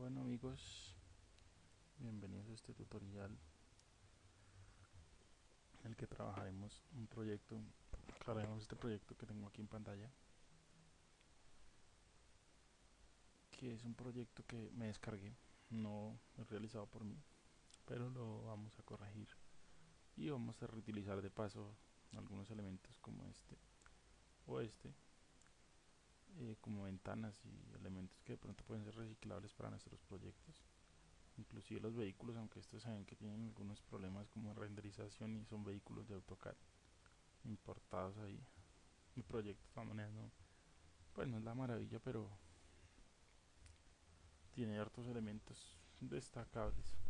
Bueno amigos, bienvenidos a este tutorial en el que trabajaremos un proyecto, cargaremos este proyecto que tengo aquí en pantalla que es un proyecto que me descargué, no realizado por mí, pero lo vamos a corregir y vamos a reutilizar de paso algunos elementos como este o este como ventanas y elementos que de pronto pueden ser reciclables para nuestros proyectos. Inclusive los vehículos aunque estos saben que tienen algunos problemas como renderización y son vehículos de AutoCAD importados ahí mi proyecto de todas maneras no pues no es la maravilla pero tiene hartos elementos destacables